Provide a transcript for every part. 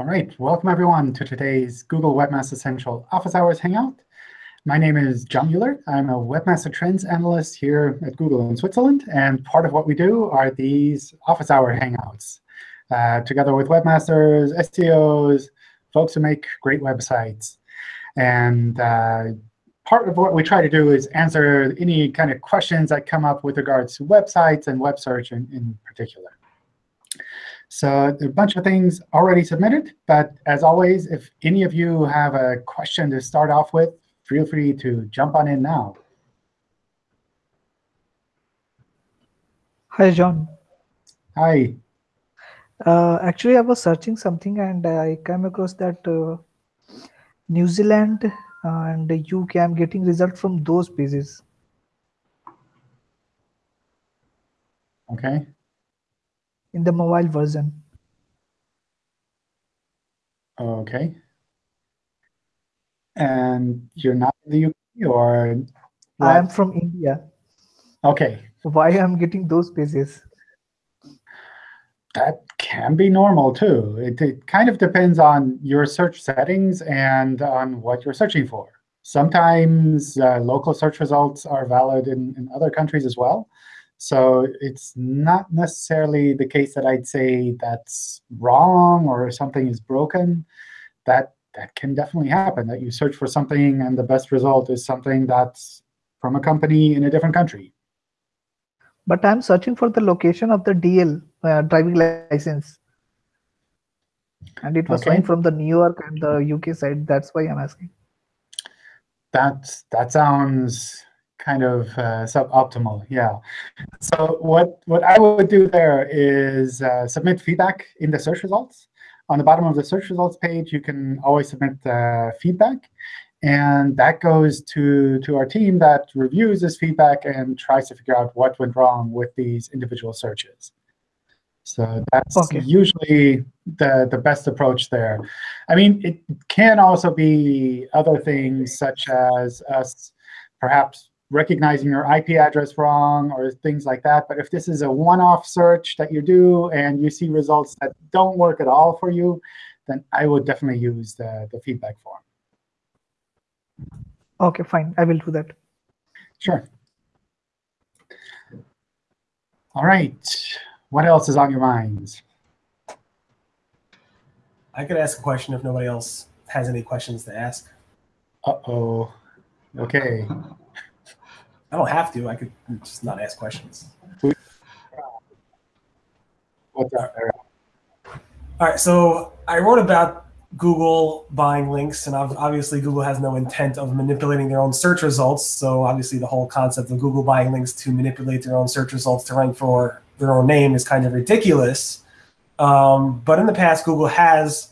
All right, welcome everyone to today's Google Webmaster Central Office Hours Hangout. My name is John Mueller. I'm a Webmaster Trends Analyst here at Google in Switzerland. And part of what we do are these Office Hour Hangouts, uh, together with webmasters, SEOs, folks who make great websites. And uh, part of what we try to do is answer any kind of questions that come up with regards to websites and web search in, in particular. So a bunch of things already submitted. But as always, if any of you have a question to start off with, feel free to jump on in now. Hi, John. Hi. Uh, actually, I was searching something and I came across that uh, New Zealand and UK, I'm getting results from those pages. OK in the mobile version. Okay. And you're not in the UK or? What? I am from India. Okay. Why I'm getting those pages? That can be normal too. It, it kind of depends on your search settings and on what you're searching for. Sometimes uh, local search results are valid in, in other countries as well. So it's not necessarily the case that I'd say that's wrong or something is broken. That, that can definitely happen, that you search for something and the best result is something that's from a company in a different country. But I'm searching for the location of the DL, uh, driving license. And it was okay. showing from the New York and the UK side. That's why I'm asking. That, that sounds kind of uh, suboptimal. Yeah. So what what I would do there is uh, submit feedback in the search results. On the bottom of the search results page, you can always submit uh, feedback. And that goes to, to our team that reviews this feedback and tries to figure out what went wrong with these individual searches. So that's okay. usually the, the best approach there. I mean, it can also be other things, such as us perhaps recognizing your IP address wrong or things like that. But if this is a one-off search that you do and you see results that don't work at all for you, then I would definitely use the, the feedback form. OK, fine. I will do that. Sure. All right. What else is on your minds? I could ask a question if nobody else has any questions to ask. Uh-oh. OK. I don't have to. I could just not ask questions. What's up, All right, so I wrote about Google buying links, and obviously Google has no intent of manipulating their own search results. So obviously the whole concept of Google buying links to manipulate their own search results to rank for their own name is kind of ridiculous. Um, but in the past, Google has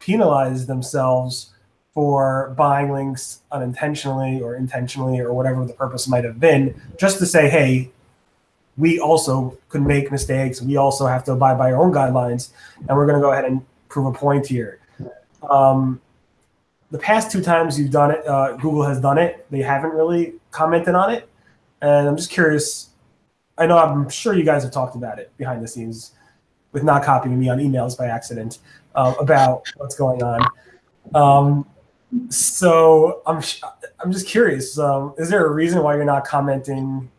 penalized themselves for buying links unintentionally or intentionally or whatever the purpose might have been, just to say, hey, we also could make mistakes. We also have to abide by our own guidelines, and we're going to go ahead and prove a point here. Um, the past two times you've done it, uh, Google has done it. They haven't really commented on it, and I'm just curious. I know I'm sure you guys have talked about it behind the scenes, with not copying me on emails by accident uh, about what's going on. Um, so I'm I'm just curious. Um, is there a reason why you're not commenting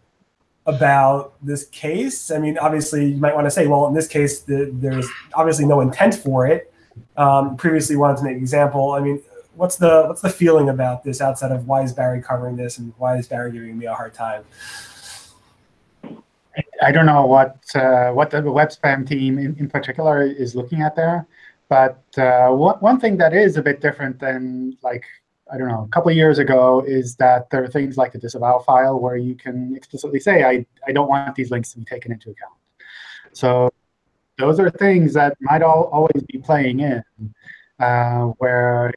about this case? I mean, obviously, you might want to say, well, in this case, the, there's obviously no intent for it. Um, previously, wanted to make an example. I mean, what's the what's the feeling about this outside of why is Barry covering this and why is Barry giving me a hard time? I don't know what uh, what the web spam team in, in particular is looking at there. But uh, one, thing that is a bit different than like, I don't know, a couple of years ago is that there are things like the disavow file where you can explicitly say, I, I don't want these links to be taken into account. So those are things that might all, always be playing in, uh, where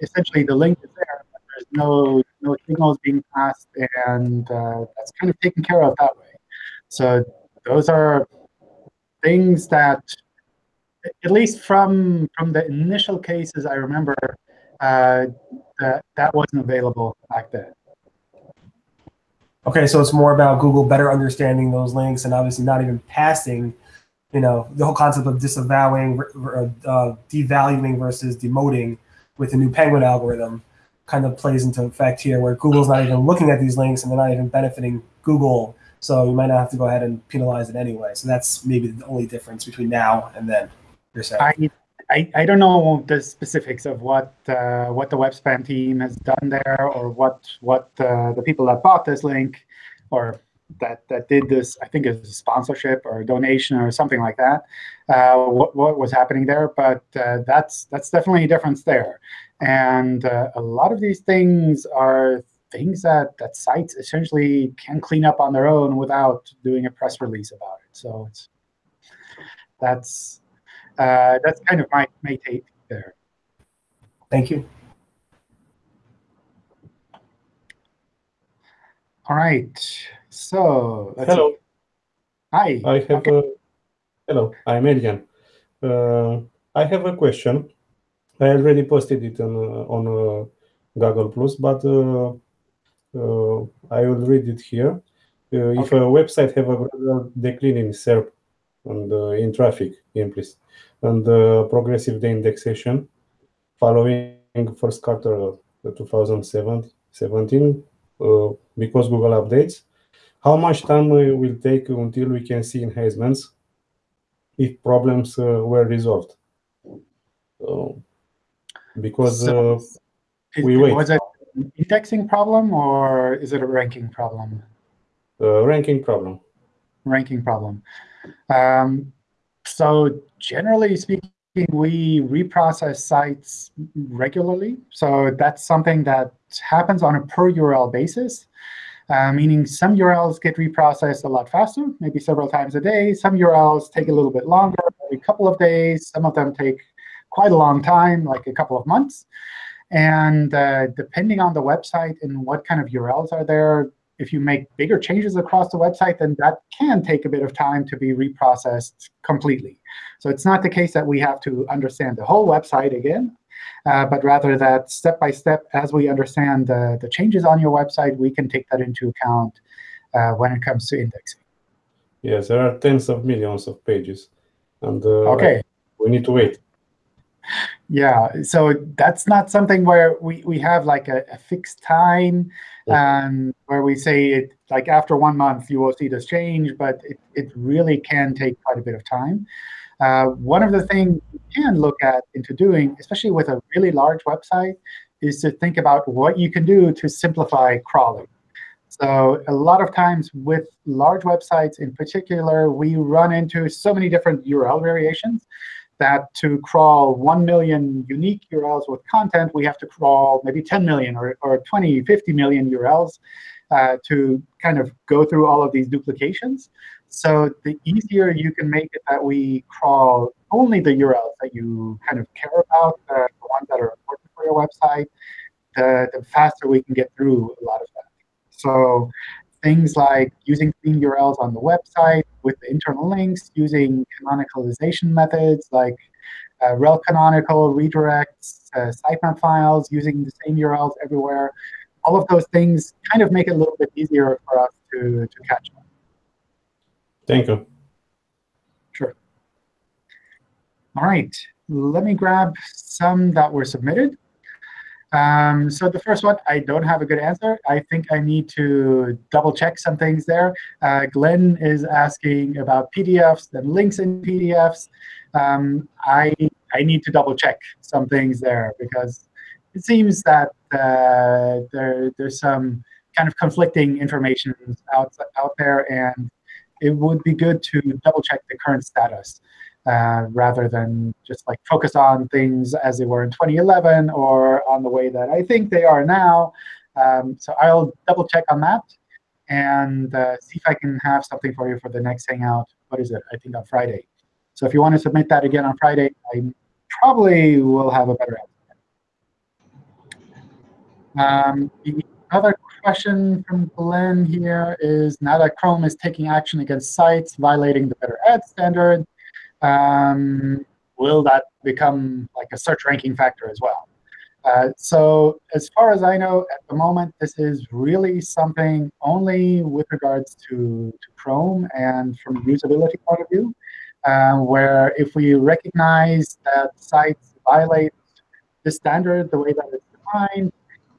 essentially the link is there, but there's no, no signals being passed, and uh, that's kind of taken care of that way. So those are things that at least from from the initial cases I remember, uh, that that wasn't available back then. Okay, so it's more about Google better understanding those links and obviously not even passing you know, the whole concept of disavowing, uh, devaluing versus demoting with the new Penguin algorithm kind of plays into effect here, where Google's not even looking at these links and they're not even benefiting Google. So you might not have to go ahead and penalize it anyway. So that's maybe the only difference between now and then. I, I, I don't know the specifics of what uh, what the web spam team has done there, or what what uh, the people that bought this link, or that that did this, I think it's a sponsorship or a donation or something like that. Uh, what what was happening there? But uh, that's that's definitely a difference there. And uh, a lot of these things are things that that sites essentially can clean up on their own without doing a press release about it. So it's that's uh, that's kind of my my take there. Thank you. All right. So hello. See. Hi. I have okay. a hello. I'm Elian. Uh, I have a question. I already posted it on uh, on uh, Google Plus, but uh, uh, I will read it here. Uh, if a website have a gradual decline in SERP and in traffic increase and progressive de-indexation following first quarter 2017 because Google updates, how much time will take until we can see enhancements if problems uh, were resolved? Uh, because uh, we wait. Was it an indexing problem or is it a ranking problem? ranking problem. Ranking problem. Um, so generally speaking, we reprocess sites regularly. So that's something that happens on a per URL basis uh, meaning some URLs get reprocessed a lot faster, maybe several times a day. Some URLs take a little bit longer, every couple of days. Some of them take quite a long time, like a couple of months. And uh, depending on the website and what kind of URLs are there, if you make bigger changes across the website, then that can take a bit of time to be reprocessed completely. So it's not the case that we have to understand the whole website again uh, but rather that step by step, as we understand the, the changes on your website, we can take that into account uh, when it comes to indexing. Yes, there are tens of millions of pages, and uh, okay. we need to wait. Yeah, so that's not something where we, we have like a, a fixed time um, where we say it like after one month you will see this change, but it, it really can take quite a bit of time. Uh, one of the things you can look at into doing, especially with a really large website, is to think about what you can do to simplify crawling. So a lot of times with large websites in particular, we run into so many different URL variations that to crawl 1 million unique URLs with content, we have to crawl maybe 10 million or, or 20, 50 million URLs uh, to kind of go through all of these duplications. So the easier you can make it that we crawl only the URLs that you kind of care about, uh, the ones that are important for your website, the, the faster we can get through a lot of that. So things like using clean URLs on the website with the internal links, using canonicalization methods like uh, rel canonical redirects, uh, sitemap files, using the same URLs everywhere. All of those things kind of make it a little bit easier for us to, to catch up. Thank you. Sure. All right, let me grab some that were submitted. Um, so the first one, I don't have a good answer. I think I need to double check some things there. Uh, Glenn is asking about PDFs and links in PDFs. Um, I, I need to double check some things there because it seems that uh, there, there's some kind of conflicting information out, out there. And it would be good to double check the current status uh, rather than just like focus on things as they were in 2011 or on the way that I think they are now. Um, so I'll double check on that and uh, see if I can have something for you for the next Hangout. What is it? I think on Friday. So if you want to submit that again on Friday, I probably will have a better answer. Um, the other question from Glenn here is, now that Chrome is taking action against sites violating the Better Ad standard, um, will that become like a search ranking factor as well? Uh, so as far as I know, at the moment, this is really something only with regards to, to Chrome and from a usability point of view. uh, where if we recognize that sites violate the standard the way that it's defined,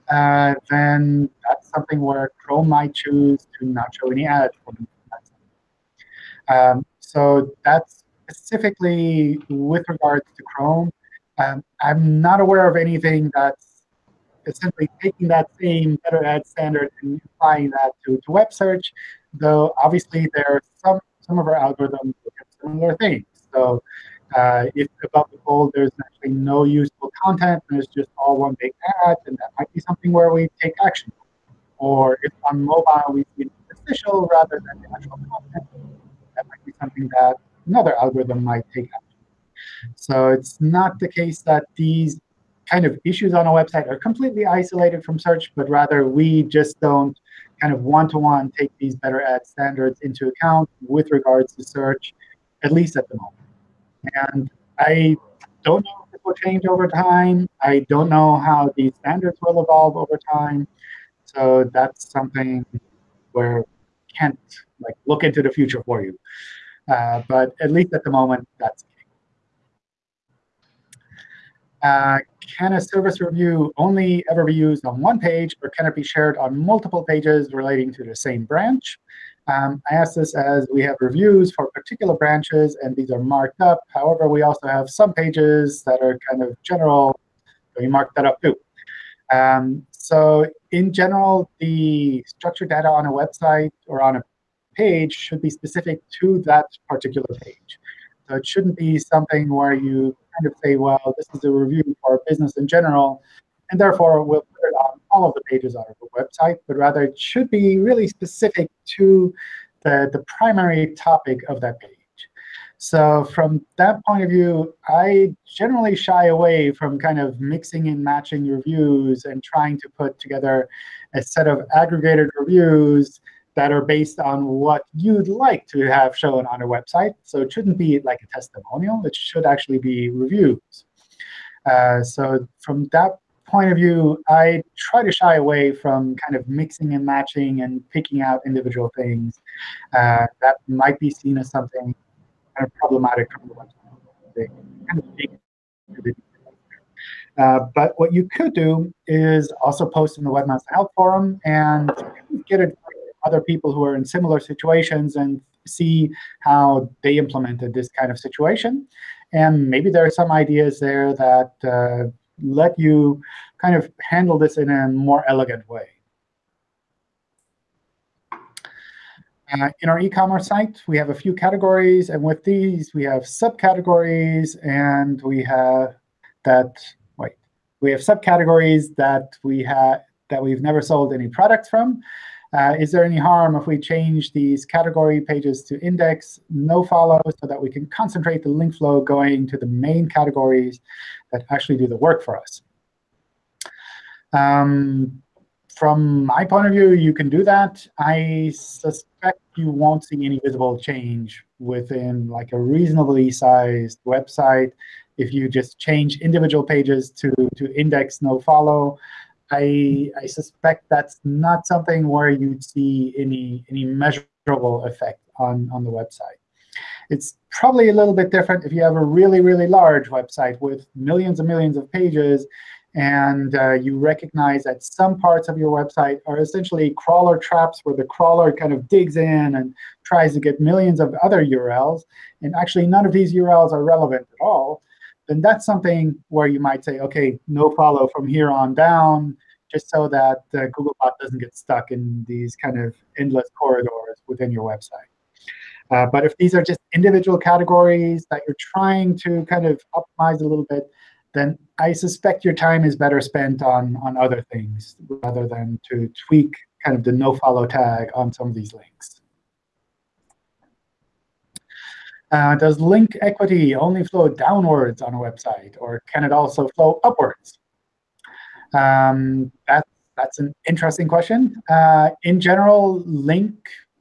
uh, then that's something where Chrome might choose to not show any ads. Um, so that's specifically with regards to Chrome. Um, I'm not aware of anything that's essentially taking that same better ad standard and applying that to, to web search, though obviously there are some, some of our algorithms look at similar things. So uh, if above the fold there's actually no useful content and it's just all one big ad, then that might be something where we take action. Or if on mobile we see an official rather than the actual content, that might be something that another algorithm might take action. So it's not the case that these kind of issues on a website are completely isolated from search, but rather we just don't kind of one-to-one -one take these better ad standards into account with regards to search, at least at the moment. And I don't know if it will change over time. I don't know how these standards will evolve over time. So that's something where can't like look into the future for you. Uh, but at least at the moment, that's uh, can a service review only ever be used on one page, or can it be shared on multiple pages relating to the same branch? Um, I ask this as we have reviews for particular branches, and these are marked up. However, we also have some pages that are kind of general. So we mark that up too. Um, so in general, the structured data on a website or on a page should be specific to that particular page. So it shouldn't be something where you kind of say, well, this is a review for business in general, and therefore we'll put it on all of the pages on our website, but rather it should be really specific to the, the primary topic of that page. So from that point of view, I generally shy away from kind of mixing and matching reviews and trying to put together a set of aggregated reviews that are based on what you'd like to have shown on a website. So it shouldn't be like a testimonial. It should actually be reviews. Uh, so from that point of view, I try to shy away from kind of mixing and matching and picking out individual things uh, that might be seen as something kind of problematic from the website. Uh, but what you could do is also post in the Webmaster Help Forum and get it other people who are in similar situations and see how they implemented this kind of situation. And maybe there are some ideas there that uh, let you kind of handle this in a more elegant way. Uh, in our e-commerce site, we have a few categories, and with these, we have subcategories, and we have that. Wait, we have subcategories that we have that we've never sold any products from, uh, is there any harm if we change these category pages to index, no follow, so that we can concentrate the link flow going to the main categories that actually do the work for us? Um, from my point of view, you can do that. I suspect you won't see any visible change within like a reasonably sized website if you just change individual pages to, to index no follow. I, I suspect that's not something where you'd see any, any measurable effect on, on the website. It's probably a little bit different if you have a really, really large website with millions and millions of pages, and uh, you recognize that some parts of your website are essentially crawler traps where the crawler kind of digs in and tries to get millions of other URLs, and actually none of these URLs are relevant at all then that's something where you might say, OK, no follow from here on down, just so that uh, Googlebot doesn't get stuck in these kind of endless corridors within your website. Uh, but if these are just individual categories that you're trying to kind of optimize a little bit, then I suspect your time is better spent on, on other things rather than to tweak kind of the no-follow tag on some of these links. Uh, does link equity only flow downwards on a website, or can it also flow upwards? Um, that's, that's an interesting question. Uh, in general, link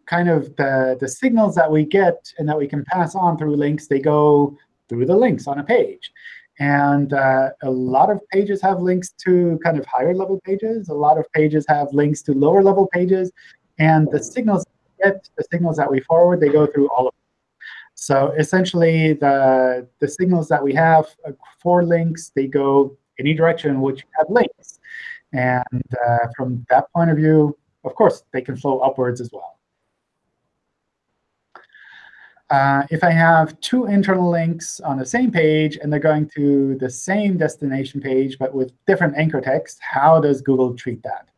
kind of the, the signals that we get and that we can pass on through links, they go through the links on a page. And uh, a lot of pages have links to kind of higher level pages. A lot of pages have links to lower level pages. And the signals get, the signals that we forward, they go through all of So essentially, the, the signals that we have uh, for links, they go any direction which have links. And uh, from that point of view, of course, they can flow upwards as well. Uh, if I have two internal links on the same page and they're going to the same destination page but with different anchor text, how does Google treat that?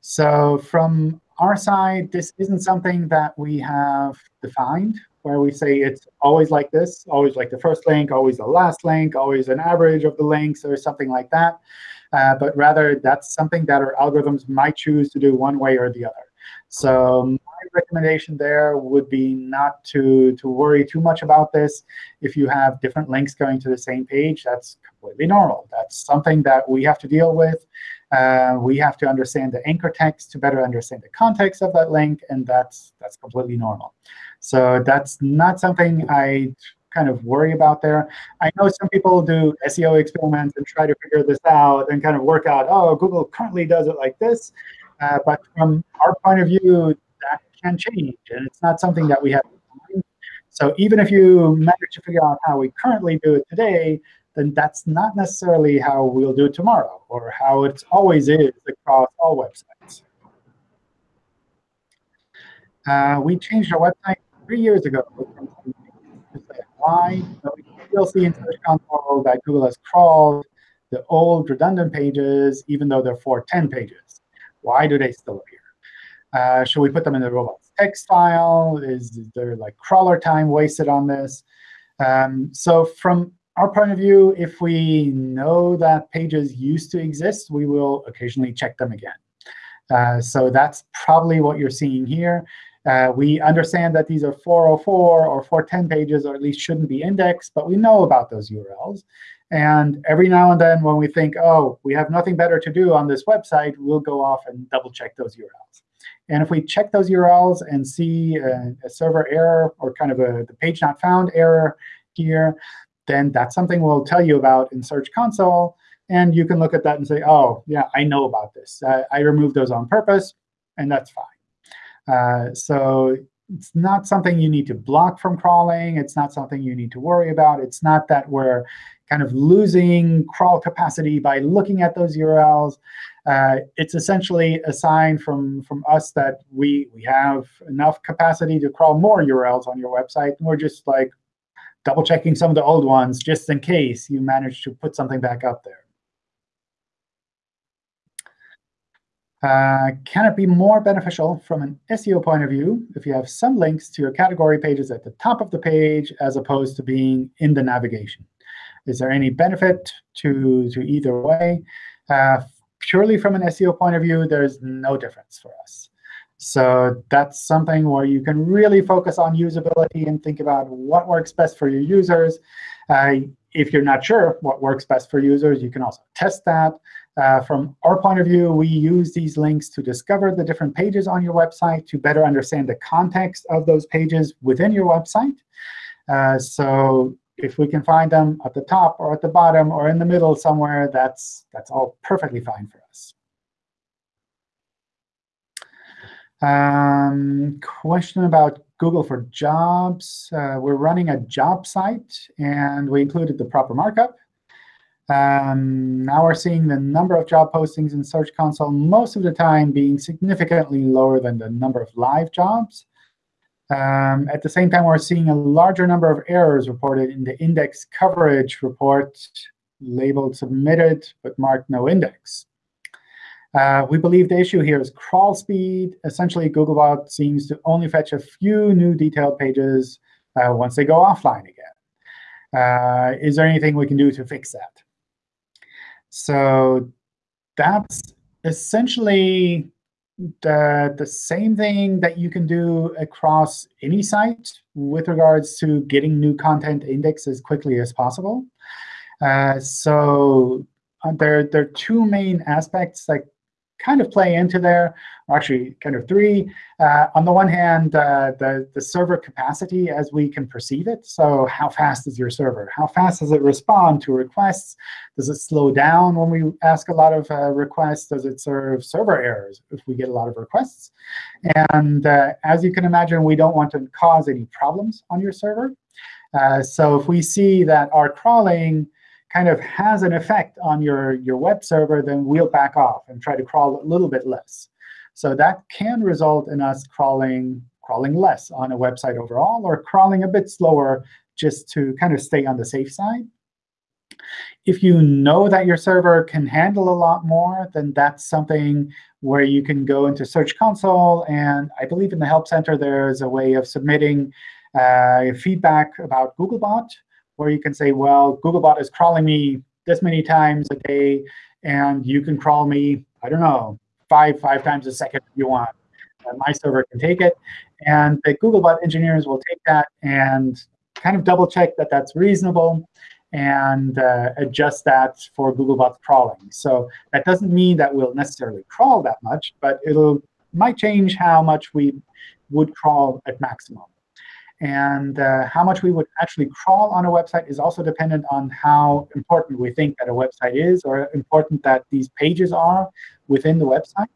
So from our side, this isn't something that we have defined, where we say it's always like this, always like the first link, always the last link, always an average of the links, or something like that. Uh, but rather, that's something that our algorithms might choose to do one way or the other. So my recommendation there would be not to, to worry too much about this. If you have different links going to the same page, that's completely normal. That's something that we have to deal with. Uh, we have to understand the anchor text to better understand the context of that link, and that's that's completely normal. So that's not something I kind of worry about there. I know some people do SEO experiments and try to figure this out and kind of work out, oh, Google currently does it like this. Uh, but from our point of view, that can change, and it's not something that we have. So even if you manage to figure out how we currently do it today, then that's not necessarily how we'll do it tomorrow, or how it always is across all websites. Uh, we changed our website three years ago. Why? So we still see in Search Console that Google has crawled the old redundant pages, even though they're 410 pages. Why do they still appear? Uh, should we put them in the robots text file? Is there like crawler time wasted on this? Um, so from our point of view, if we know that pages used to exist, we will occasionally check them again. Uh, so that's probably what you're seeing here. Uh, we understand that these are 404 or 410 pages, or at least shouldn't be indexed, but we know about those URLs. And every now and then when we think, oh, we have nothing better to do on this website, we'll go off and double check those URLs. And if we check those URLs and see a, a server error or kind of a the page not found error here, then that's something we'll tell you about in Search Console. And you can look at that and say, oh, yeah, I know about this. Uh, I removed those on purpose, and that's fine. Uh, so it's not something you need to block from crawling. It's not something you need to worry about. It's not that we're kind of losing crawl capacity by looking at those URLs. Uh, it's essentially a sign from, from us that we, we have enough capacity to crawl more URLs on your website. And we're just like double checking some of the old ones just in case you manage to put something back up there. Uh, can it be more beneficial from an SEO point of view if you have some links to your category pages at the top of the page as opposed to being in the navigation? Is there any benefit to, to either way? Uh, purely from an SEO point of view, there's no difference for us. So that's something where you can really focus on usability and think about what works best for your users. Uh, if you're not sure what works best for users, you can also test that. Uh, from our point of view, we use these links to discover the different pages on your website to better understand the context of those pages within your website. Uh, so if we can find them at the top or at the bottom or in the middle somewhere, that's, that's all perfectly fine for us. Um, question about Google for Jobs. Uh, we're running a job site, and we included the proper markup. Um, now we're seeing the number of job postings in Search Console most of the time being significantly lower than the number of live jobs. Um, at the same time, we're seeing a larger number of errors reported in the index coverage report labeled submitted but marked no index. Uh, we believe the issue here is crawl speed. Essentially, Googlebot seems to only fetch a few new detailed pages uh, once they go offline again. Uh, is there anything we can do to fix that? So that's essentially the, the same thing that you can do across any site with regards to getting new content indexed as quickly as possible. Uh, so uh, there, there are two main aspects that kind of play into there, or actually kind of three. Uh, on the one hand, uh, the, the server capacity as we can perceive it. So how fast is your server? How fast does it respond to requests? Does it slow down when we ask a lot of uh, requests? Does it serve server errors if we get a lot of requests? And uh, as you can imagine, we don't want to cause any problems on your server. Uh, so if we see that our crawling kind of has an effect on your, your web server, then we'll back off and try to crawl a little bit less. So that can result in us crawling, crawling less on a website overall, or crawling a bit slower just to kind of stay on the safe side. If you know that your server can handle a lot more, then that's something where you can go into Search Console. And I believe in the Help Center, there's a way of submitting uh, feedback about Googlebot where you can say, well, Googlebot is crawling me this many times a day, and you can crawl me, I don't know, five, five times a second if you want. And my server can take it. And the Googlebot engineers will take that and kind of double check that that's reasonable and uh, adjust that for Googlebot crawling. So that doesn't mean that we'll necessarily crawl that much, but it'll might change how much we would crawl at maximum. And uh, how much we would actually crawl on a website is also dependent on how important we think that a website is or important that these pages are within the website.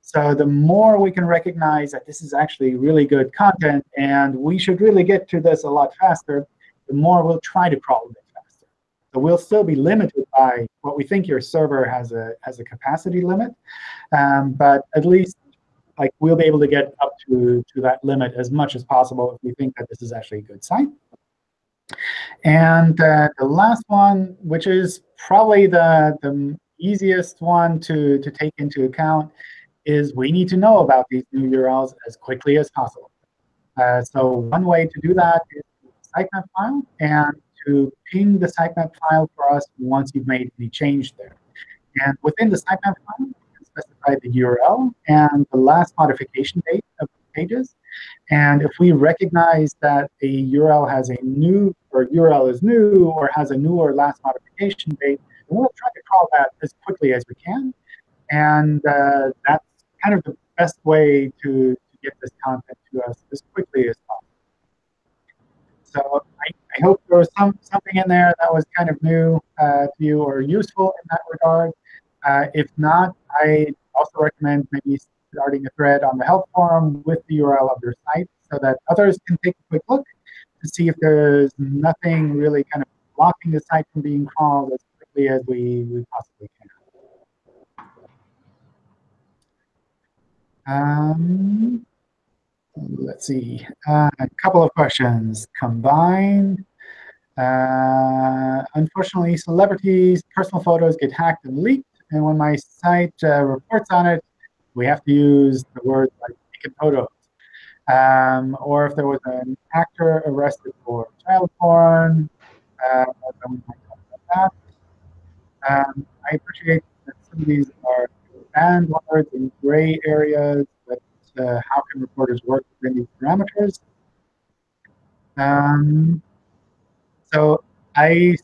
So the more we can recognize that this is actually really good content and we should really get to this a lot faster, the more we'll try to crawl a bit faster. So we'll still be limited by what we think your server has a, has a capacity limit. Um, but at least like we'll be able to get up to, to that limit as much as possible if we think that this is actually a good site. And uh, the last one, which is probably the, the easiest one to, to take into account, is we need to know about these new URLs as quickly as possible. Uh, so one way to do that is sitemap file and to ping the sitemap file for us once you've made any change there. And within the sitemap file, specify the URL and the last modification date of the pages. And if we recognize that a URL has a new, or URL is new, or has a new or last modification date, we'll try to call that as quickly as we can. And uh, that's kind of the best way to, to get this content to us as quickly as possible. So I, I, hope there was some something in there that was kind of new uh, to you or useful in that regard. Uh, if not, I also recommend maybe starting a thread on the help forum with the URL of your site so that others can take a quick look to see if there's nothing really kind of blocking the site from being crawled as quickly as we, we possibly can. Um, let's see, uh, a couple of questions combined. Uh, unfortunately, celebrities' personal photos get hacked and leaked. And when my site uh, reports on it, we have to use the words like taken photos. Um, or if there was an actor arrested for child porn, uh, that. Um, I appreciate that some of these are banned words in gray areas, but uh, how can reporters work within these parameters? Um, so I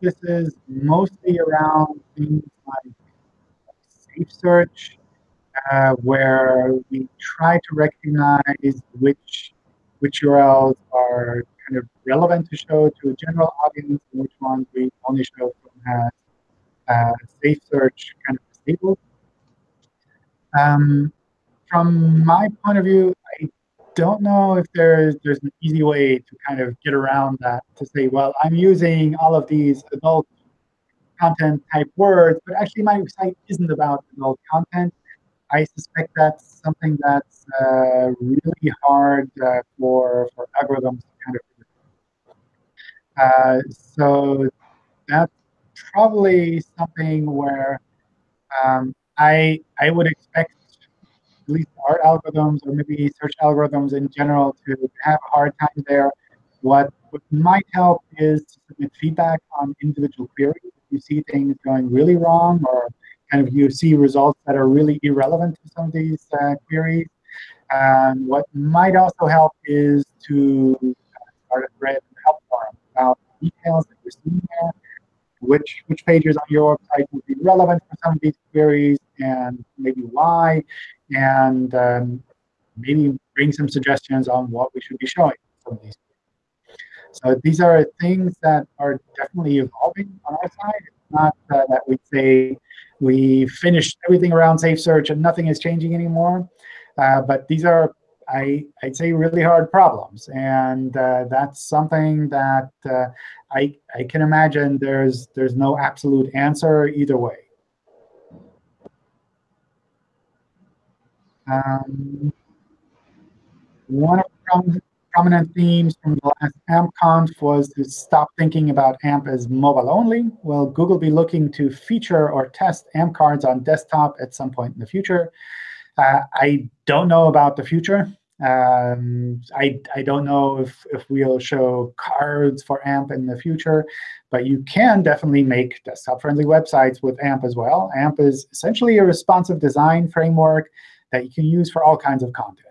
this is mostly around things like safe search, uh, where we try to recognize which which URLs are kind of relevant to show to a general audience and which ones we only show from uh, safe search kind of disabled. Um, from my point of view, I don't know if there's there's an easy way to kind of get around that to say, well, I'm using all of these adult content type words, but actually my site isn't about adult content. I suspect that's something that's uh, really hard uh, for for algorithms to kind of. Uh, so that's probably something where um, I I would expect least our algorithms or maybe search algorithms in general to have a hard time there. What, what might help is to submit feedback on individual queries. If you see things going really wrong or kind of you see results that are really irrelevant to some of these uh, queries. And what might also help is to start a thread in the help forum about details that you're seeing there, which which pages on your website would be relevant for some of these queries and maybe why, and um, maybe bring some suggestions on what we should be showing some of these. So these are things that are definitely evolving on our side. It's not uh, that we say we finished everything around Safe Search and nothing is changing anymore. Uh, but these are, I, I'd say, really hard problems. And uh, that's something that uh, I, I can imagine there's, there's no absolute answer either way. Um, one of the prominent themes from the last AmpConf was to stop thinking about AMP as mobile only. Will Google be looking to feature or test AMP cards on desktop at some point in the future? Uh, I don't know about the future. Um, I, I don't know if, if we'll show cards for AMP in the future, but you can definitely make desktop-friendly websites with AMP as well. AMP is essentially a responsive design framework that you can use for all kinds of content.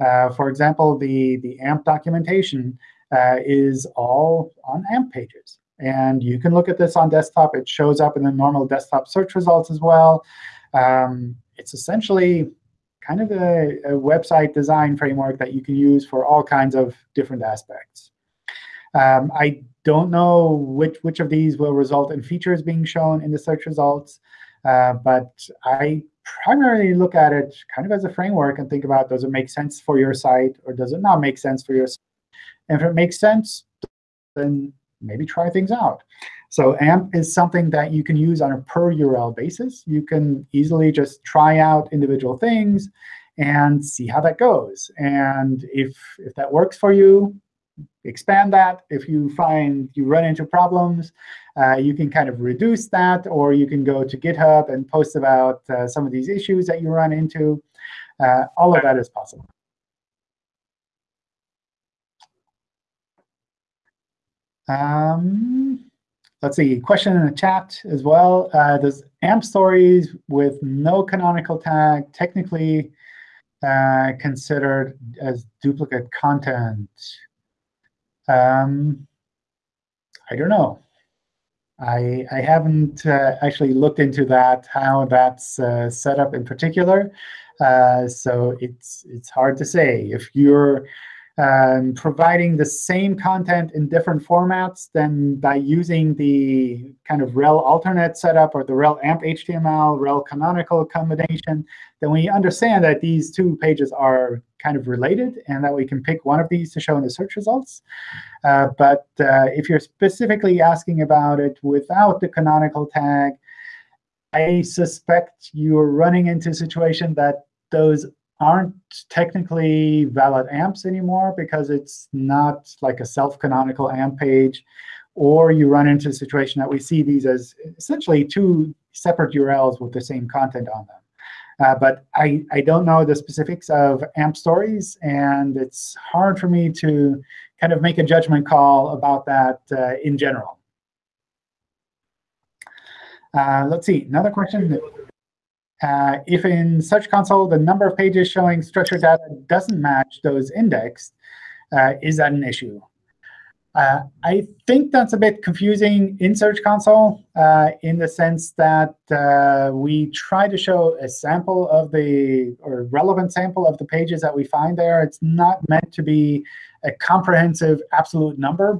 Uh, for example, the, the AMP documentation uh, is all on AMP pages. And you can look at this on desktop. It shows up in the normal desktop search results as well. Um, it's essentially kind of a, a, website design framework that you can use for all kinds of different aspects. Um, I don't know which, which of these will result in features being shown in the search results, uh, but I primarily look at it kind of as a framework and think about, does it make sense for your site, or does it not make sense for your site? And if it makes sense, then maybe try things out. So AMP is something that you can use on a per URL basis. You can easily just try out individual things and see how that goes. And if, if that works for you, expand that. If you find you run into problems, uh, you can kind of reduce that, or you can go to GitHub and post about uh, some of these issues that you run into. Uh, all of that is possible. Um, let's see, question in the chat as well. Uh, does AMP stories with no canonical tag technically uh, considered as duplicate content? Um, I don't know. I, I haven't uh, actually looked into that, how that's uh, set up in particular. Uh, so it's, it's hard to say. If you're um, providing the same content in different formats, then by using the kind of rel alternate setup or the rel amp HTML, rel canonical combination, then we understand that these two pages are kind of related and that we can pick one of these to show in the search results. Uh, but uh, if you're specifically asking about it without the canonical tag, I suspect you're running into a situation that those aren't technically valid amps anymore because it's not like a self-canonical amp page. Or you run into a situation that we see these as essentially two separate URLs with the same content on them. Uh, but I, I don't know the specifics of AMP stories, and it's hard for me to kind of make a judgment call about that uh, in general. Uh, let's see, another question. Uh, if in Search Console the number of pages showing structured data doesn't match those indexed, uh, is that an issue? Uh, I think that's a bit confusing in Search Console uh, in the sense that uh, we try to show a sample of the, or relevant sample of the pages that we find there. It's not meant to be a comprehensive absolute number.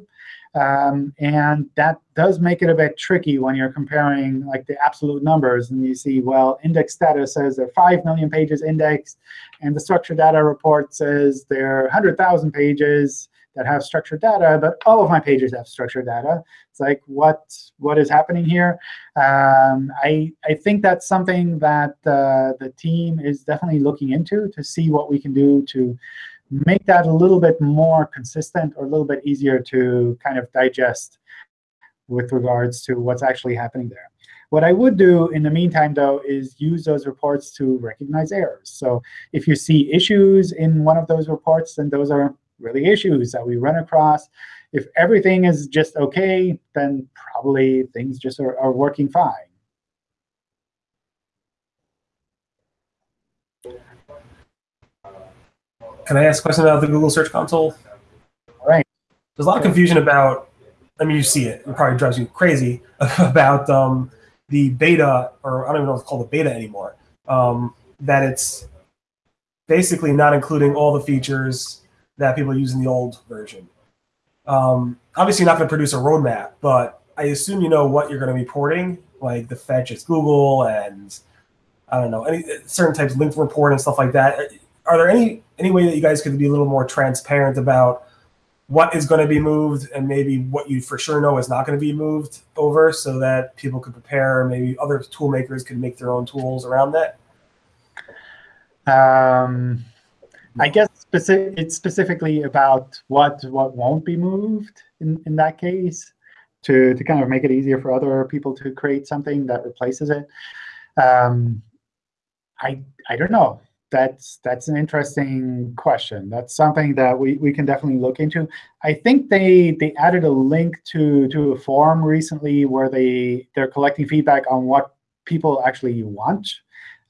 Um, and that does make it a bit tricky when you're comparing like the absolute numbers. And you see, well, index data says there are 5 million pages indexed, and the structured data report says there are 100,000 pages that have structured data, but all of my pages have structured data. It's like, what what is happening here? Um, I I think that's something that uh, the team is definitely looking into to see what we can do to make that a little bit more consistent or a little bit easier to kind of digest with regards to what's actually happening there. What I would do in the meantime, though, is use those reports to recognize errors. So if you see issues in one of those reports, then those are really issues that we run across. If everything is just OK, then probably things just are, are working fine. Can I ask a question about the Google Search Console? All right. There's a lot of confusion about, I mean, you see it. It probably drives you crazy about um, the beta, or I don't even know if it's called the beta anymore, um, that it's basically not including all the features that people use in the old version. Um, obviously, you're not going to produce a roadmap, but I assume you know what you're going to be porting, like the fetch as Google and I don't know any certain types of link report and stuff like that. Are there any any way that you guys could be a little more transparent about what is going to be moved and maybe what you for sure know is not going to be moved over, so that people could prepare, maybe other tool makers could make their own tools around that? Um, I guess specific, it's specifically about what what won't be moved in, in that case to, to kind of make it easier for other people to create something that replaces it. Um, I I don't know. That's that's an interesting question. That's something that we, we can definitely look into. I think they they added a link to to a forum recently where they they're collecting feedback on what people actually want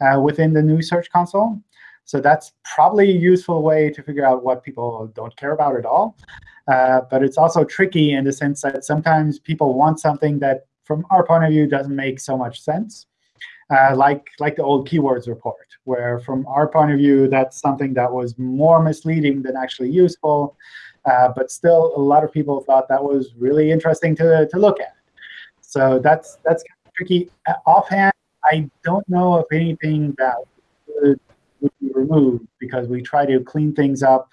uh, within the new Search Console. So that's probably a useful way to figure out what people don't care about at all. Uh, but it's also tricky in the sense that sometimes people want something that, from our point of view, doesn't make so much sense, uh, like, like the old keywords report, where from our point of view, that's something that was more misleading than actually useful. Uh, but still, a lot of people thought that was really interesting to, to look at. So that's, that's kind of tricky. Uh, offhand, I don't know of anything that would would be removed because we try to clean things up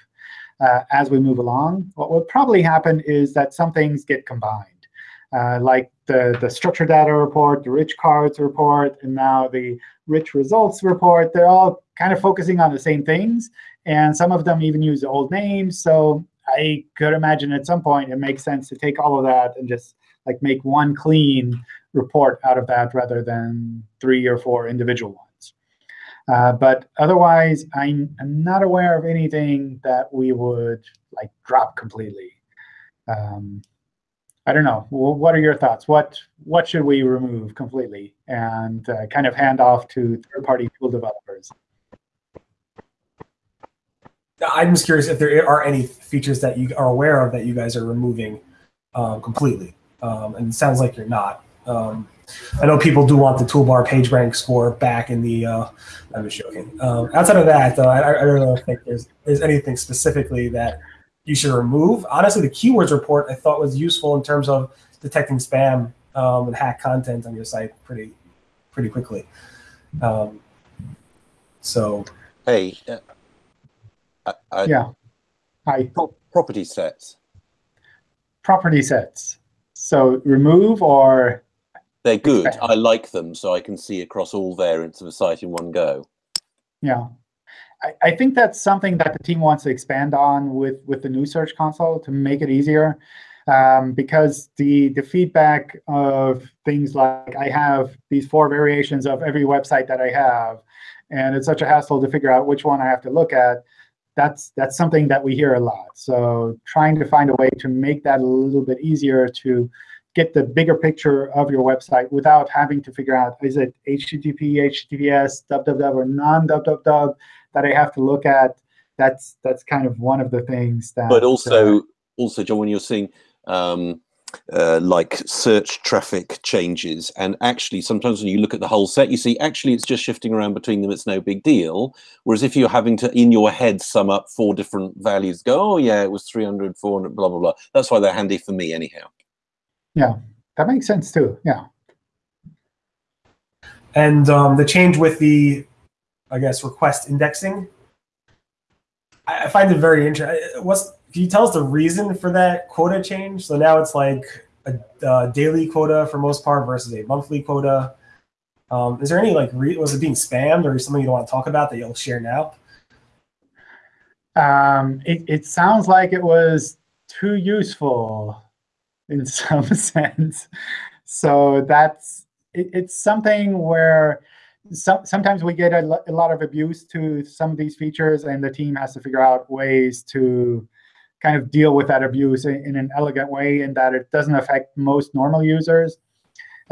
uh, as we move along. What will probably happen is that some things get combined, uh, like the, the structured data report, the rich cards report, and now the rich results report. They're all kind of focusing on the same things. And some of them even use old names. So I could imagine at some point it makes sense to take all of that and just like make one clean report out of that rather than three or four individual ones. Uh, but otherwise, I'm, I'm, not aware of anything that we would like drop completely. Um, I don't know. What are your thoughts? What what should we remove completely and uh, kind of hand off to third-party tool developers? I'm just curious if there are any features that you are aware of that you guys are removing um, completely. Um, and it sounds like you're not. Um, I know people do want the toolbar page rank score back in the. Uh, I'm just joking. Um, outside of that, though, I, I don't think there's there's anything specifically that you should remove. Honestly, the keywords report I thought was useful in terms of detecting spam um, and hack content on your site pretty pretty quickly. Um, so. Hey. Uh, I, I, yeah. Hi. Pro property sets. Property sets. So remove or they're good. I like them, so I can see across all variants of a site in one go. Yeah. I, I think that's something that the team wants to expand on with, with the new Search Console to make it easier. Um, because the, the feedback of things like I have these four variations of every website that I have, and it's such a hassle to figure out which one I have to look at, that's, that's something that we hear a lot. So trying to find a way to make that a little bit easier to get the bigger picture of your website without having to figure out, is it HTTP, HTTPS, www, or non-www that I have to look at. That's that's kind of one of the things that. But also, uh, also, John, when you're seeing um, uh, like search traffic changes, and actually sometimes when you look at the whole set, you see actually it's just shifting around between them. It's no big deal. Whereas if you're having to in your head sum up four different values, go, oh yeah, it was 300, 400, blah blah blah. That's why they're handy for me anyhow. Yeah, that makes sense too. Yeah. And um, the change with the, I guess, request indexing, I, I find it very interesting. What's can you tell us the reason for that quota change? So now it's like a, a daily quota for most part versus a monthly quota. Um, is there any like was it being spammed or something you don't want to talk about that you'll share now? Um, it, it sounds like it was too useful in some sense. So that's it, it's something where some, sometimes we get a, a lot of abuse to some of these features, and the team has to figure out ways to kind of deal with that abuse in, in an elegant way, in that it doesn't affect most normal users,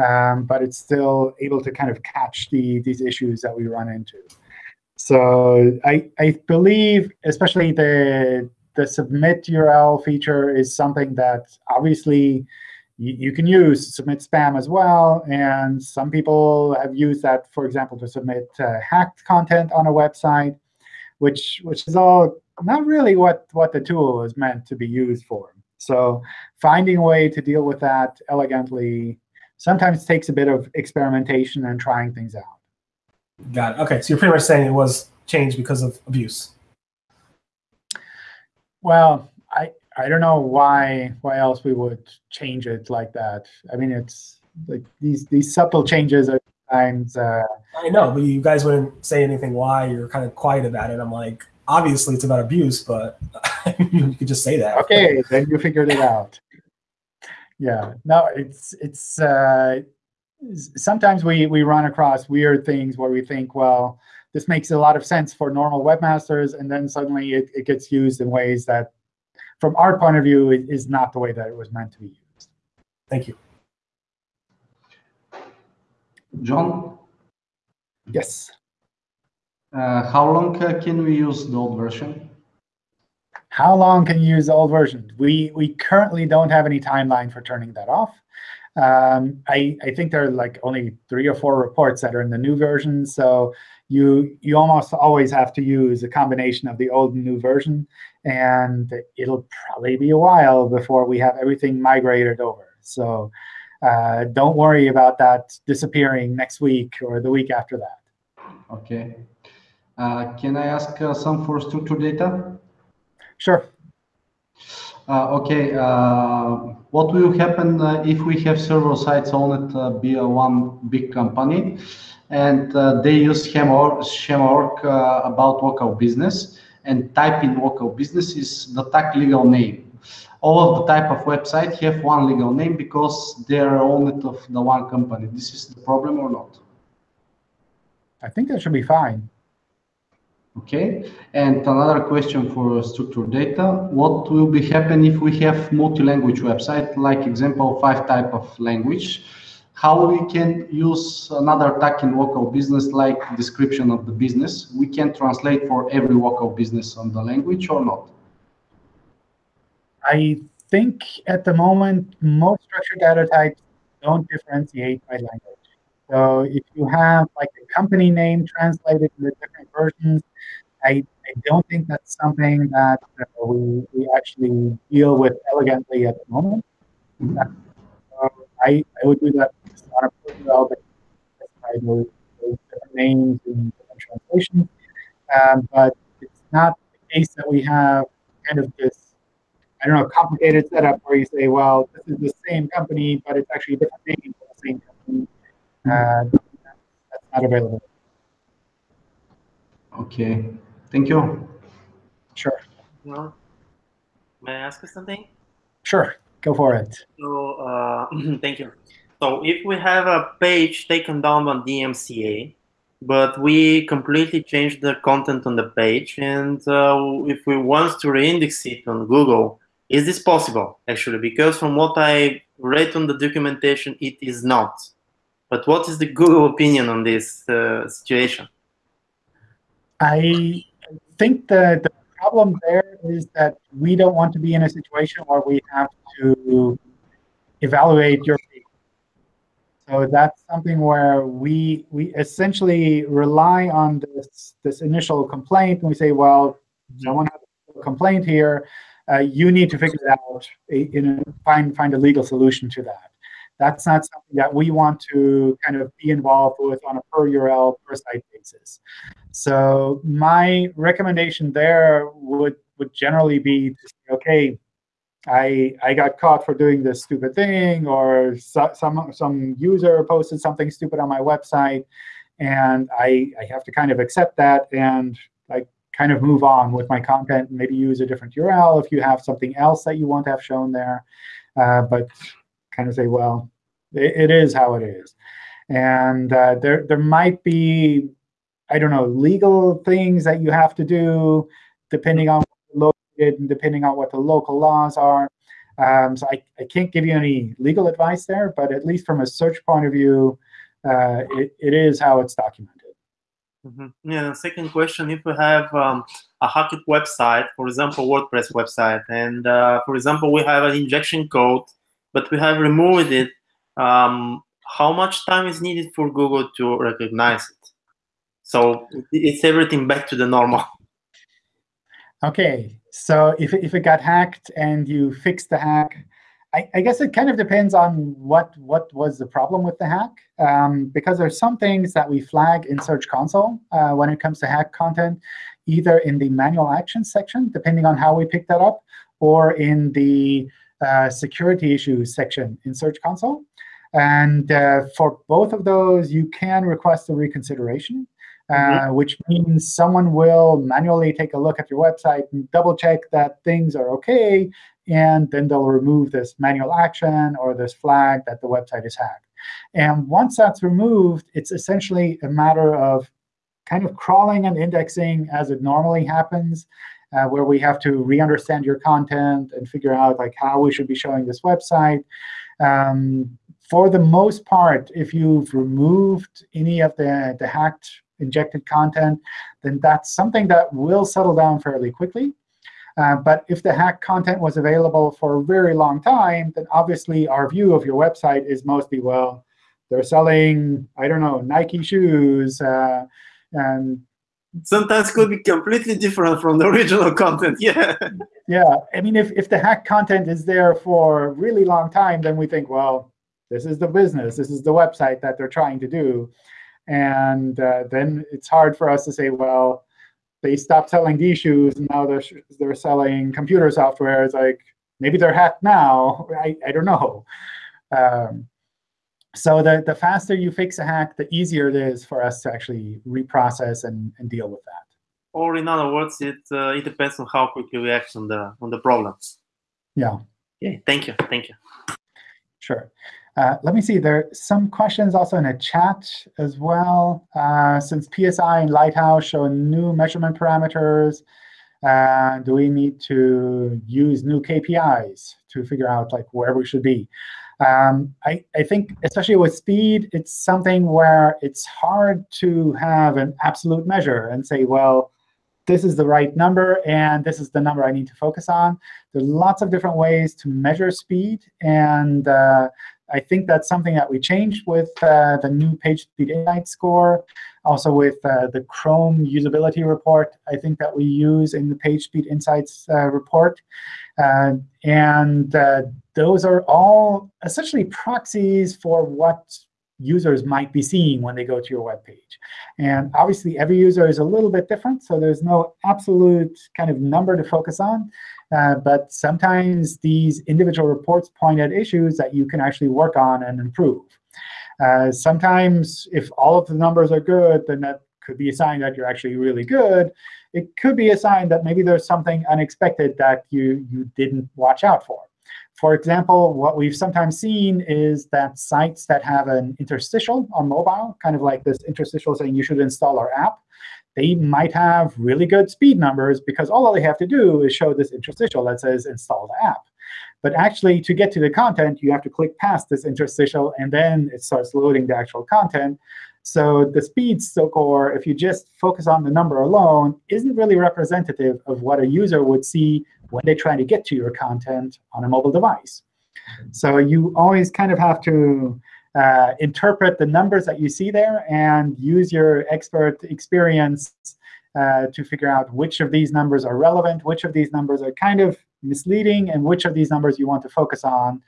um, but it's still able to kind of catch the these issues that we run into. So I I believe, especially the the submit URL feature is something that obviously you, you can use submit spam as well. And some people have used that, for example, to submit uh, hacked content on a website, which which is all not really what, what the tool is meant to be used for. So finding a way to deal with that elegantly sometimes takes a bit of experimentation and trying things out. Got it. OK, so you're pretty much saying it was changed because of abuse. Well, I I don't know why why else we would change it like that. I mean, it's like these these subtle changes are times. Uh, I know, but you guys wouldn't say anything why. You're kind of quiet about it. I'm like, obviously it's about abuse, but you could just say that. Okay, then you figured it out. Yeah, no, it's it's uh, sometimes we we run across weird things where we think, well, this makes a lot of sense for normal webmasters, and then suddenly it, it gets used in ways that, from our point of view, it is not the way that it was meant to be used. Thank you. John? Yes. Uh, how long uh, can we use the old version? How long can you use the old version? We we currently don't have any timeline for turning that off. Um, I, I think there are like only three or four reports that are in the new version. So you you almost always have to use a combination of the old and new version. And it'll probably be a while before we have everything migrated over. So uh, don't worry about that disappearing next week or the week after that. OK. Uh, can I ask uh, some for structured data? Sure. Uh, okay, uh, what will happen uh, if we have several sites owned by one big company and they use Schema.org about local business and type in local business is the tag legal name. All of the type of website have one legal name because they are owned of the one company. This is the problem or not? I think that should be fine. Okay, and another question for structured data. What will be happen if we have multi-language website, like example, five type of language? How we can use another tag in local business, like description of the business? We can translate for every local business on the language or not? I think at the moment, most structured data types don't differentiate by language. So if you have like a company name translated into different versions, I, I don't think that's something that uh, we, we actually deal with elegantly at the moment. I, I would do that on a those, those different names and different translations. Um, but it's not the case that we have kind of this, I don't know, complicated setup where you say, well, this is the same company, but it's actually a different name for the same company. Uh, that's not available. Okay. Thank you. Sure. Well, may I ask you something? Sure. Go for it. So, uh, thank you. So, if we have a page taken down on DMCA, but we completely change the content on the page, and uh, if we want to reindex it on Google, is this possible actually? Because from what I read on the documentation, it is not. But what is the Google opinion on this uh, situation? I think that the problem there is that we don't want to be in a situation where we have to evaluate your page. So that's something where we we essentially rely on this this initial complaint and we say, well, someone has a complaint here. Uh, you need to figure it out, in a, find find a legal solution to that. That's not something that we want to kind of be involved with on a per URL, per site basis. So my recommendation there would would generally be to say, okay, I I got caught for doing this stupid thing, or so, some some user posted something stupid on my website, and I I have to kind of accept that and like kind of move on with my content. Maybe use a different URL if you have something else that you want to have shown there, uh, but kind of say, well, it, it is how it is. And uh, there, there might be, I don't know, legal things that you have to do depending on located and depending on what the local laws are. Um, so I, I can't give you any legal advice there, but at least from a search point of view, uh, it, it is how it's documented. Mm -hmm. Yeah. Second question: If we have um, a hacked website, for example, WordPress website, and uh, for example, we have an injection code but we have removed it. Um, how much time is needed for Google to recognize it? So it's everything back to the normal. Okay, so if, if it got hacked and you fixed the hack, I, I guess it kind of depends on what, what was the problem with the hack. Um, because there's some things that we flag in Search Console uh, when it comes to hack content, either in the manual actions section, depending on how we pick that up, or in the security issues section in Search Console. And uh, for both of those, you can request a reconsideration. Uh, mm -hmm. which means someone will manually take a look at your website and double check that things are OK, and then they'll remove this manual action or this flag that the website is hacked. And once that's removed, it's essentially a matter of kind of crawling and indexing as it normally happens, uh, where we have to re-understand your content and figure out like how we should be showing this website. Um, for the most part, if you've removed any of the, the hacked injected content, then that's something that will settle down fairly quickly. Uh, but if the hacked content was available for a very long time, then obviously our view of your website is mostly, well, they're selling, I don't know, Nike shoes. Uh, and Sometimes could be completely different from the original content. Yeah. yeah. I mean, if, if the hacked content is there for a really long time, then we think, well, this is the business. This is the website that they're trying to do. And uh, then it's hard for us to say, well, they stopped selling these shoes, and now they're, they're selling computer software. It's like, maybe they're hacked now. I, I don't know. Um, so the, the faster you fix a hack, the easier it is for us to actually reprocess and, and deal with that. Or in other words, it uh, it depends on how quickly we act on the on the problems. Yeah. Yeah. Thank you. Thank you. Sure. Uh, let me see, there are some questions also in a chat as well. Uh, since PSI and Lighthouse show new measurement parameters, uh, do we need to use new KPIs to figure out like where we should be? Um, I, I think, especially with speed, it's something where it's hard to have an absolute measure and say, well, this is the right number, and this is the number I need to focus on. There are lots of different ways to measure speed, and uh, I think that's something that we changed with uh, the new PageSpeed Insight score, also with uh, the Chrome usability report, I think that we use in the PageSpeed Insights uh, report. Uh, and uh, those are all essentially proxies for what users might be seeing when they go to your web page. And obviously, every user is a little bit different, so there's no absolute kind of number to focus on. Uh, but sometimes these individual reports point at issues that you can actually work on and improve. Uh, sometimes, if all of the numbers are good, then that could be a sign that you're actually really good. It could be a sign that maybe there's something unexpected that you, you didn't watch out for. For example, what we've sometimes seen is that sites that have an interstitial on mobile, kind of like this interstitial saying you should install our app, they might have really good speed numbers because all they have to do is show this interstitial that says install the app. But actually, to get to the content, you have to click past this interstitial, and then it starts loading the actual content. So the speed score, if you just focus on the number alone, isn't really representative of what a user would see when they try to get to your content on a mobile device. So you always kind of have to uh, interpret the numbers that you see there and use your expert experience uh, to figure out which of these numbers are relevant, which of these numbers are kind of misleading, and which of these numbers you want to focus on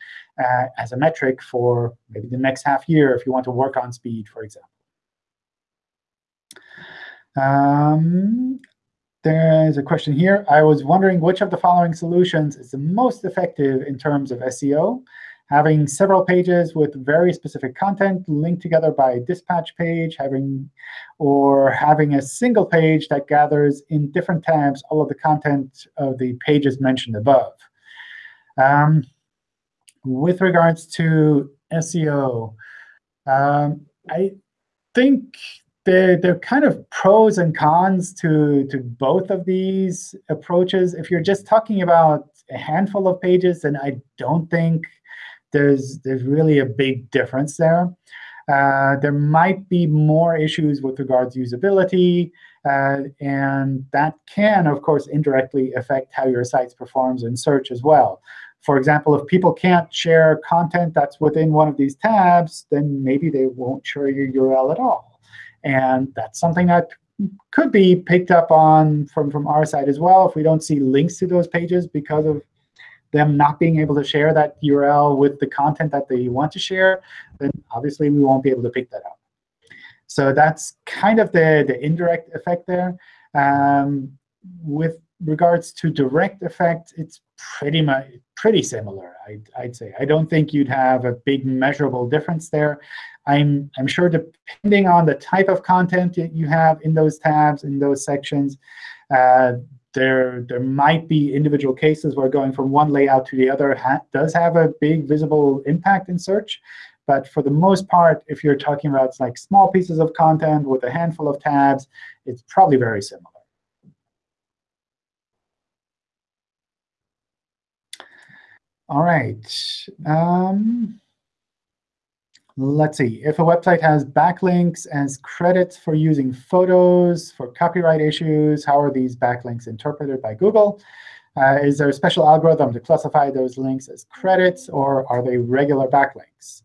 uh, as a metric for maybe the next half year if you want to work on speed, for example. Um, there's a question here. I was wondering which of the following solutions is the most effective in terms of SEO. Having several pages with very specific content linked together by a dispatch page, having or having a single page that gathers in different tabs all of the content of the pages mentioned above. Um, with regards to SEO, um, I think there, there are kind of pros and cons to, to both of these approaches. If you're just talking about a handful of pages, then I don't think there's, there's really a big difference there. Uh, there might be more issues with regards to usability, uh, and that can, of course, indirectly affect how your site performs in search as well. For example, if people can't share content that's within one of these tabs, then maybe they won't share your URL at all. And that's something that could be picked up on from, from our side as well if we don't see links to those pages because of them not being able to share that URL with the content that they want to share, then obviously we won't be able to pick that up. So that's kind of the, the indirect effect there. Um, with regards to direct effect, it's pretty much pretty similar, I'd, I'd say. I don't think you'd have a big measurable difference there. I'm, I'm sure depending on the type of content that you have in those tabs, in those sections, uh, there, there might be individual cases where going from one layout to the other ha does have a big visible impact in search. But for the most part, if you're talking about like small pieces of content with a handful of tabs, it's probably very similar. All right. Um, let's see. If a website has backlinks as credits for using photos for copyright issues, how are these backlinks interpreted by Google? Uh, is there a special algorithm to classify those links as credits, or are they regular backlinks?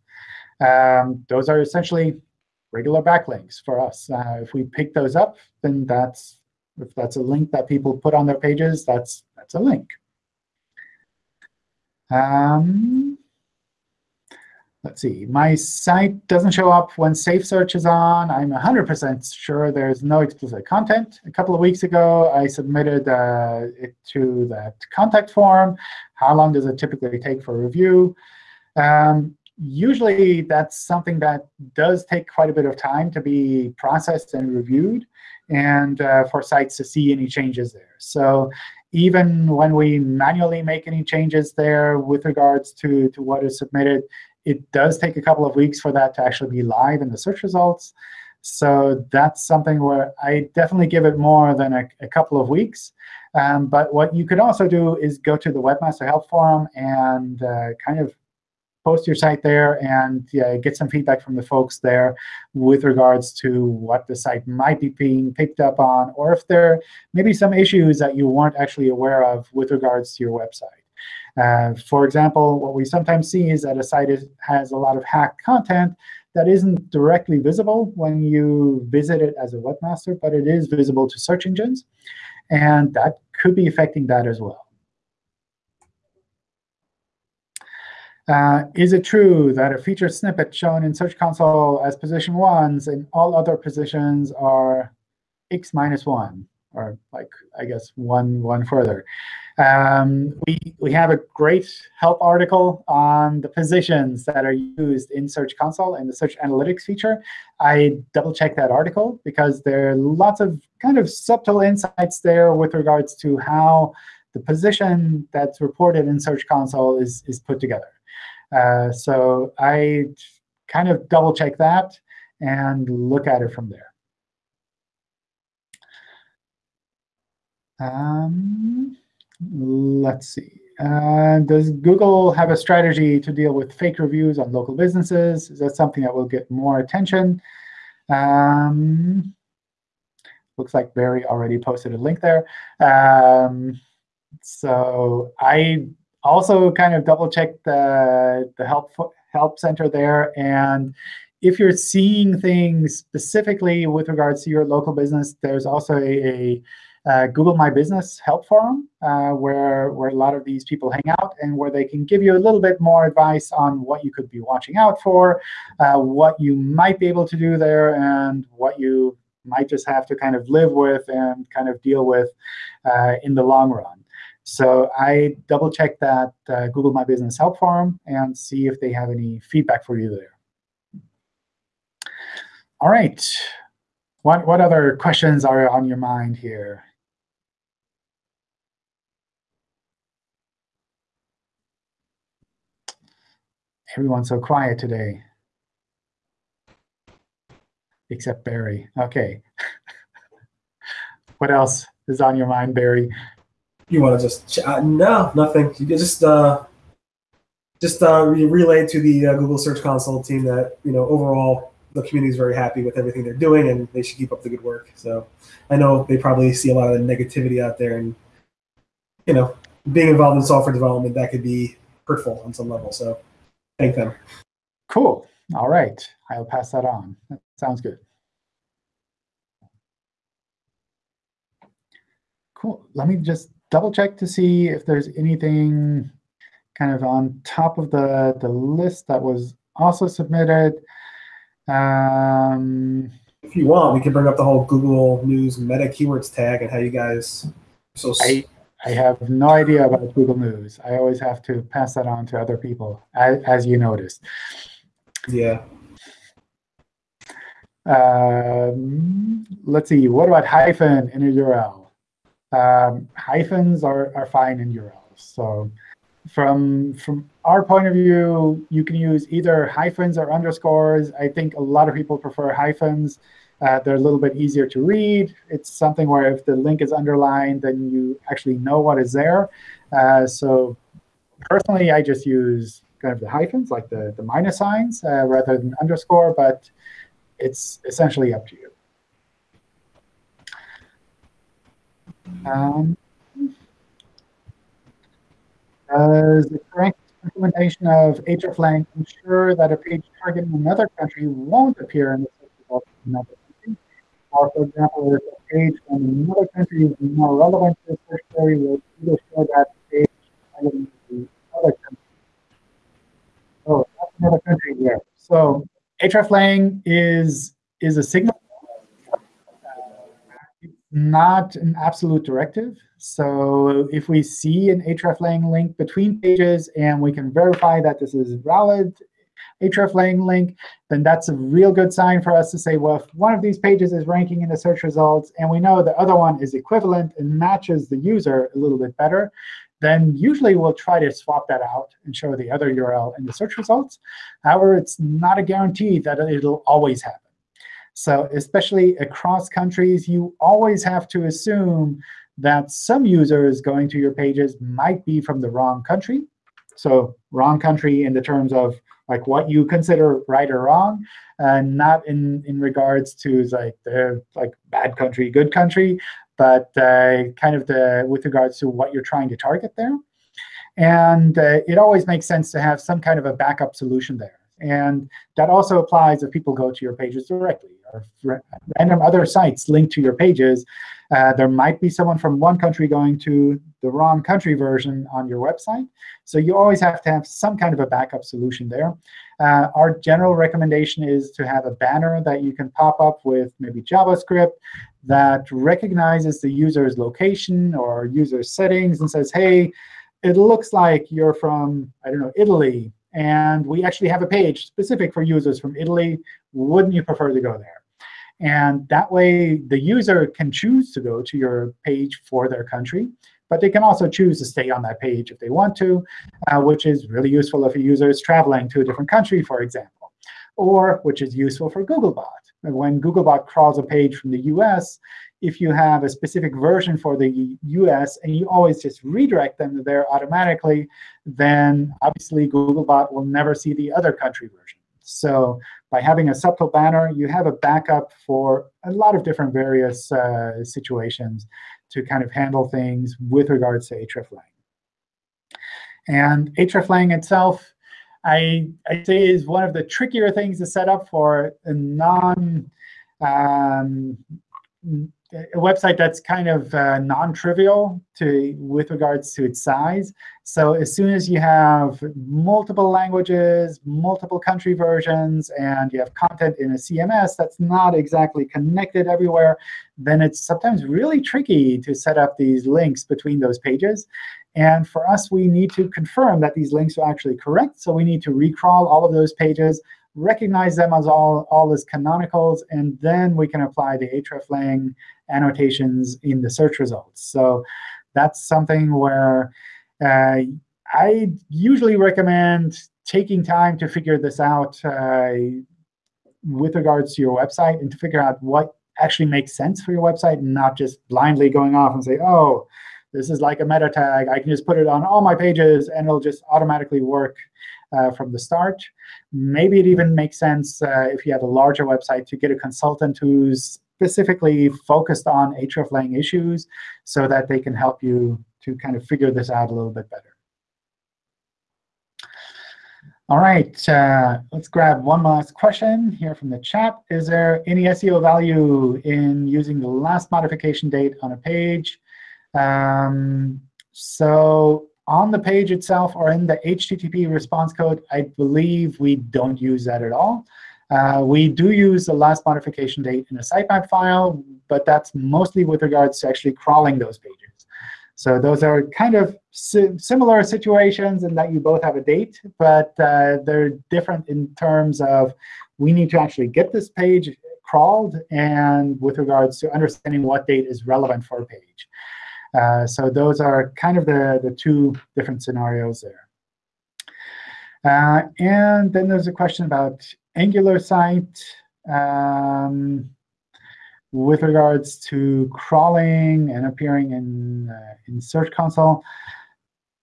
Um, those are essentially regular backlinks for us. Uh, if we pick those up, then that's if that's a link that people put on their pages, that's that's a link. Um, let's see. My site doesn't show up when Safe Search is on. I'm 100% sure there's no explicit content. A couple of weeks ago, I submitted uh, it to that contact form. How long does it typically take for review? Um, usually, that's something that does take quite a bit of time to be processed and reviewed and uh, for sites to see any changes there. So even when we manually make any changes there with regards to, to what is submitted, it does take a couple of weeks for that to actually be live in the search results. So that's something where I definitely give it more than a, a couple of weeks. Um, but what you could also do is go to the Webmaster Help Forum and uh, kind of post your site there and yeah, get some feedback from the folks there with regards to what the site might be being picked up on, or if there may be some issues that you weren't actually aware of with regards to your website. Uh, for example, what we sometimes see is that a site is, has a lot of hacked content that isn't directly visible when you visit it as a webmaster, but it is visible to search engines. And that could be affecting that as well. Uh, is it true that a featured snippet shown in Search Console as position ones and all other positions are x minus 1, or like, I guess, one, one further? Um, we, we have a great help article on the positions that are used in Search Console and the Search Analytics feature. I double-checked that article because there are lots of kind of subtle insights there with regards to how the position that's reported in Search Console is, is put together. Uh, so I kind of double check that and look at it from there. Um, let's see. Uh, does Google have a strategy to deal with fake reviews on local businesses? Is that something that will get more attention? Um, looks like Barry already posted a link there. Um, so I also kind of double checked the, the help, help center there. And if you're seeing things specifically with regards to your local business, there's also a, a uh, Google My Business help forum uh, where, where a lot of these people hang out and where they can give you a little bit more advice on what you could be watching out for, uh, what you might be able to do there, and what you might just have to kind of live with and kind of deal with uh, in the long run. So I double check that uh, Google My Business help forum and see if they have any feedback for you there. All right. What, what other questions are on your mind here? Everyone's so quiet today. Except Barry. OK. what else is on your mind, Barry? you want to just uh, no nothing you just uh just uh relay to the uh, google search console team that you know overall the community is very happy with everything they're doing and they should keep up the good work so i know they probably see a lot of the negativity out there and you know being involved in software development that could be hurtful on some level. So thank them. Cool. All right. I'll pass that on. That sounds good. Cool. Let me just double check to see if there's anything kind of on top of the, the list that was also submitted. Um, if you want, we can bring up the whole Google News meta keywords tag and how you guys. So I, I have no idea about Google News. I always have to pass that on to other people, as, as you noticed. Yeah. Um, let's see. What about hyphen in a URL? Um, hyphens are, are fine in URLs. So from from our point of view, you can use either hyphens or underscores. I think a lot of people prefer hyphens. Uh, they're a little bit easier to read. It's something where if the link is underlined, then you actually know what is there. Uh, so personally, I just use kind of the hyphens, like the, the minus signs, uh, rather than underscore. But it's essentially up to you. Um, does the correct implementation of hreflang ensure that a page targeting another country won't appear in the search results of another? Or, for example, if a page from another country is more relevant to the search query, will either show that page targeting the other country. Oh, that's another country there. So hreflang is is a signal uh, not an absolute directive. So if we see an hreflang link between pages and we can verify that this is a hreflang link, then that's a real good sign for us to say, well, if one of these pages is ranking in the search results and we know the other one is equivalent and matches the user a little bit better, then usually we'll try to swap that out and show the other URL in the search results. However, it's not a guarantee that it'll always happen. So especially across countries, you always have to assume that some users going to your pages might be from the wrong country. So wrong country in the terms of like what you consider right or wrong, and not in, in regards to like the like bad country, good country, but uh, kind of the with regards to what you're trying to target there. And uh, it always makes sense to have some kind of a backup solution there. And that also applies if people go to your pages directly or random other sites linked to your pages. Uh, there might be someone from one country going to the wrong country version on your website. So you always have to have some kind of a backup solution there. Uh, our general recommendation is to have a banner that you can pop up with maybe JavaScript that recognizes the user's location or user settings and says, hey, it looks like you're from, I don't know, Italy and we actually have a page specific for users from Italy. Wouldn't you prefer to go there? And that way, the user can choose to go to your page for their country. But they can also choose to stay on that page if they want to, uh, which is really useful if a user is traveling to a different country, for example. Or which is useful for Googlebot. When Googlebot crawls a page from the US, if you have a specific version for the US and you always just redirect them there automatically, then obviously Googlebot will never see the other country version. So by having a subtle banner, you have a backup for a lot of different various uh, situations to kind of handle things with regards to hreflang. And hreflang itself, I, I say is one of the trickier things to set up for a non um, a website that's kind of uh, non-trivial to with regards to its size. So as soon as you have multiple languages, multiple country versions, and you have content in a CMS that's not exactly connected everywhere, then it's sometimes really tricky to set up these links between those pages. And for us, we need to confirm that these links are actually correct. So we need to recrawl all of those pages, recognize them as all, all as canonicals, and then we can apply the hreflang annotations in the search results. So that's something where uh, I usually recommend taking time to figure this out uh, with regards to your website and to figure out what actually makes sense for your website and not just blindly going off and say, oh, this is like a meta tag. I can just put it on all my pages, and it'll just automatically work uh, from the start. Maybe it even makes sense uh, if you have a larger website to get a consultant who's specifically focused on hreflang issues so that they can help you to kind of figure this out a little bit better. All right, uh, let's grab one last question here from the chat. Is there any SEO value in using the last modification date on a page? Um, so on the page itself or in the HTTP response code, I believe we don't use that at all. Uh, we do use the last modification date in a sitemap file, but that's mostly with regards to actually crawling those pages. So those are kind of si similar situations in that you both have a date, but uh, they're different in terms of we need to actually get this page crawled and with regards to understanding what date is relevant for a page. Uh, so those are kind of the, the two different scenarios there. Uh, and then there's a question about Angular site. Um, with regards to crawling and appearing in, uh, in Search Console,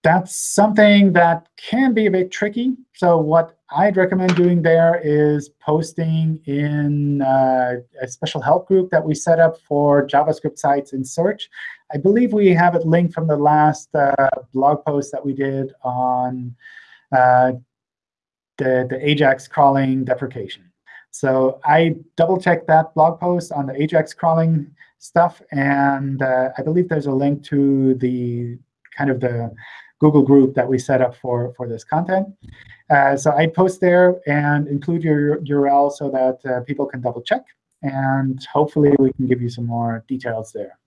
that's something that can be a bit tricky. So what I'd recommend doing there is posting in uh, a special help group that we set up for JavaScript sites in Search. I believe we have it linked from the last uh, blog post that we did on uh, the, the AJAX crawling deprecation. So I double-checked that blog post on the Ajax crawling stuff, and uh, I believe there's a link to the kind of the Google group that we set up for, for this content. Uh, so I'd post there and include your URL so that uh, people can double-check. And hopefully, we can give you some more details there.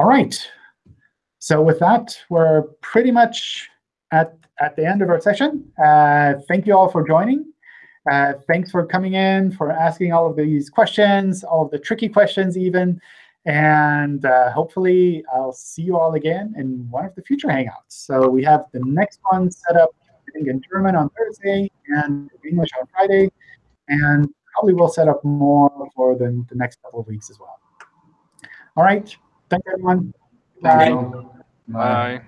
All right. So with that, we're pretty much at, at the end of our session. Uh, thank you all for joining. Uh, thanks for coming in, for asking all of these questions, all of the tricky questions even. And uh, hopefully, I'll see you all again in one of the future Hangouts. So we have the next one set up I think in German on Thursday and English on Friday. And probably we'll set up more for the, the next couple of weeks as well. All right. Thanks, everyone. Bye. Bye.